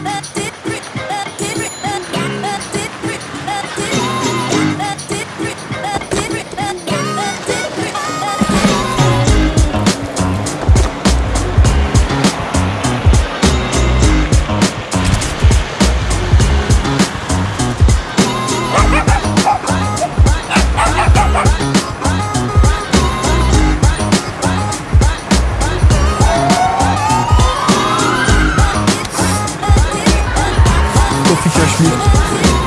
that Sophie Cachemire.